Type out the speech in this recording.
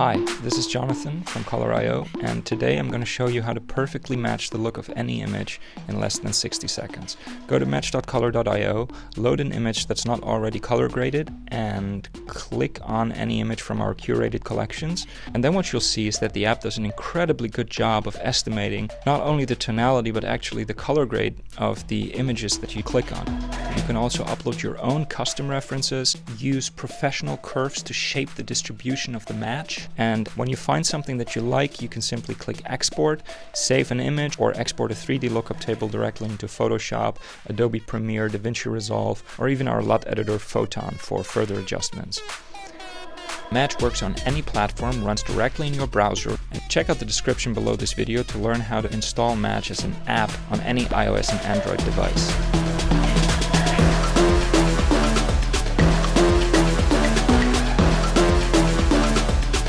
Hi, this is Jonathan from Color.io and today I'm going to show you how to perfectly match the look of any image in less than 60 seconds. Go to match.color.io, load an image that's not already color graded and click on any image from our curated collections and then what you'll see is that the app does an incredibly good job of estimating not only the tonality but actually the color grade of the images that you click on. You can also upload your own custom references, use professional curves to shape the distribution of the match and when you find something that you like, you can simply click export, save an image, or export a 3D lookup table directly into Photoshop, Adobe Premiere, DaVinci Resolve, or even our LUT editor Photon for further adjustments. Match works on any platform, runs directly in your browser, and check out the description below this video to learn how to install Match as an app on any iOS and Android device.